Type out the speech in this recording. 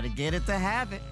Gotta get it to have it.